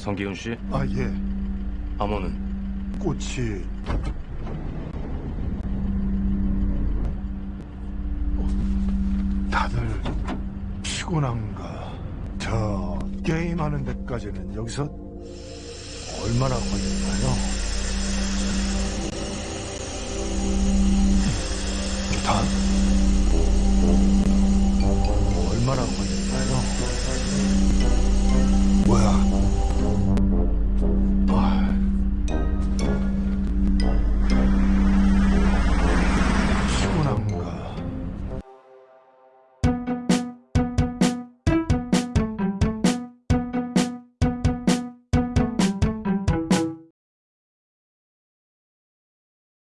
성기훈 씨, 아, 예. 암호는 꽃이. 어, 다들 피곤한가? 저 게임하는 데까지는 여기서 얼마나 걸릴까요? 다